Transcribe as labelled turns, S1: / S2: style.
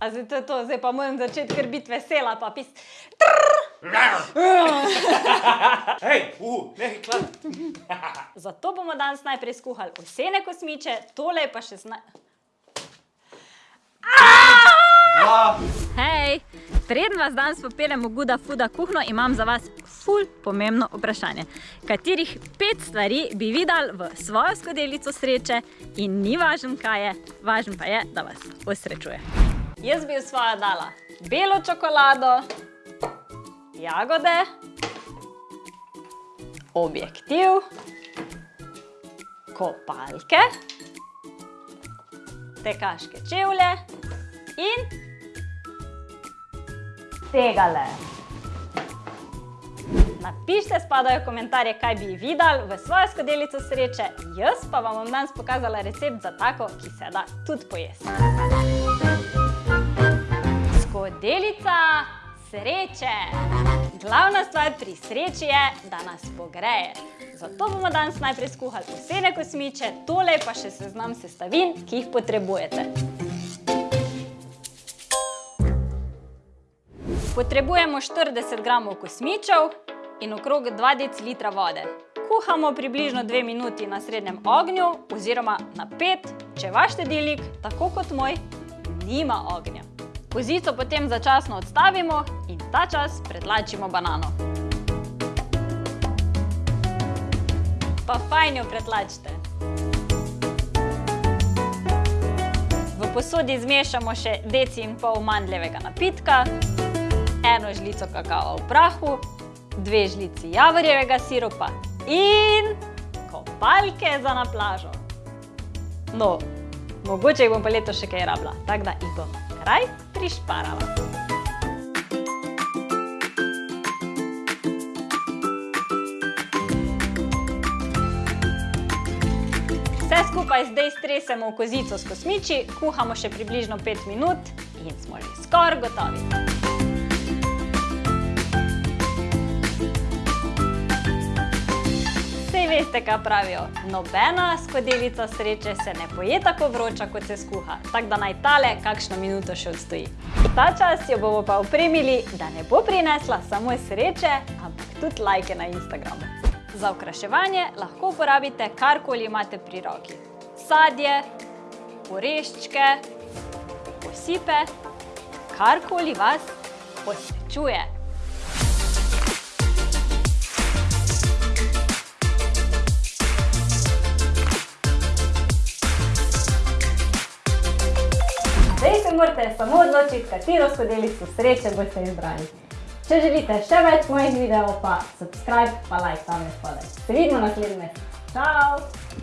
S1: A zdaj to je to, zdaj pa moram začeti kar biti vesela, pa pis.
S2: Hej, uh, nekaj klad.
S1: Zato bomo danes najprej skuhali vsene kosmiče, tole je pa še zna... Hej, preden vas danes popeljem v Guda Fuda kuhno, imam za vas ful pomembno vprašanje. Katerih pet stvari bi videli v svojo skodelico sreče in ni važen kaj je, važen pa je, da vas osrečuje. Jaz bi svojo dala belo čokolado, jagode, objektiv, kopalke, tekaške čevlje in tegale. Napišite spodaj v komentarje, kaj bi videli v svojo skodelico sreče, jaz pa vam bom danes pokazala recept za tako, ki se da tudi pojesti. Skodelica sreče. Glavna stvar pri sreči je, da nas pogreje. Zato bomo danes najprej skuhali vsene kosmiče, tole pa še seznam sestavin, ki jih potrebujete. Potrebujemo 40 gramov kosmičev in okrog 2 decilitra vode. Kuhamo približno 2 minuti na srednjem ognju oziroma na 5, če vaš štedilnik, tako kot moj, nima ognja. Kozico potem začasno odstavimo in ta čas pretlačimo banano. Pa fajn jo pretlačite. V posodi zmešamo še deci in pol mandljevega napitka, eno žlico kakao v prahu, dve žlici javorjevega siropa in kopalke za na plažo. No, mogoče jih bom pa letos še kaj rabila, tako da jih bom kraj prišparala. Vse skupaj zdaj stresemo v kozico s kosmiči, kuhamo še približno 5 minut in smo že skoraj gotovi. Veste, kaj pravijo, nobena skodelica sreče se ne poje tako vroča, kot se skuha, tako da naj tale kakšno minuto še odstoji. Ta čas jo bomo pa opremili, da ne bo prinesla samo sreče, ampak tudi lajke na Instagramu. Za okraševanje lahko uporabite karkoli imate pri roki. Sadje, oreščke, osipe, karkoli vas osrečuje. Zdaj se morate samo odločiti, katero skodelico sreče boste izbrali. Če želite še več mojih videov, pa subscribe, pa like tam spodaj. Se vidimo naslednji mesec. Čau!